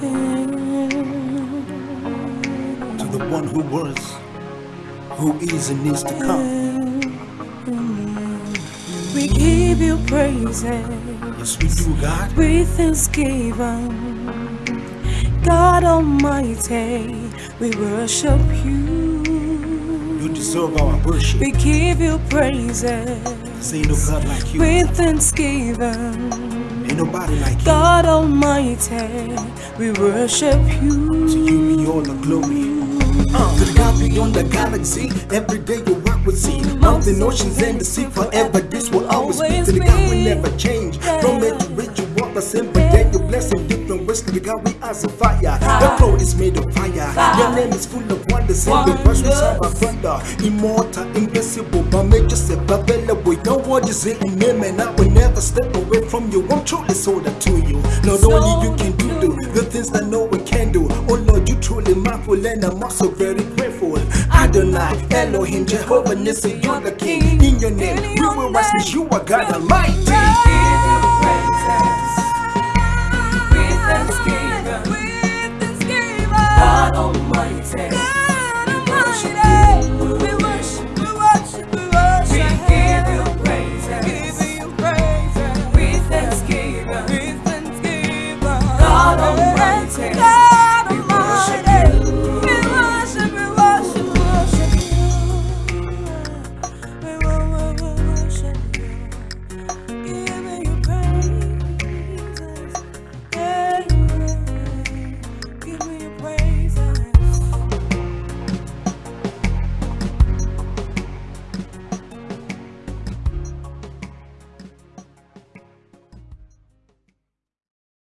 to the one who was, who is, and needs to come. We give you praises Yes, we do, God. with thanksgiving. God Almighty, we worship you. You deserve our worship. We give you praises ain't no God like you. with thanksgiving. Ain't nobody like you. God Almighty, we worship you. To you be all the glory. Uh, to the God beyond the galaxy, every day you work with sea. Mountain, oceans, and the sea, forever this will always be. To the God we never change. From age to age you walk the but then you bless in different ways. God we are a fire. The floor is made of fire. Your name is full of wonders, and the words we serve our thunder. Immortal, invincible, but major step available. Your word is in name, and I will never step away from you. I'm truly sold out to you. Not only you can do the, the things that no one can do. Oh Lord, you truly mindful, and I'm also very grateful. Adonai, Elohim, Jehovah Nissi, you're the King. In your name, we will rise, you are God Almighty. Almighty.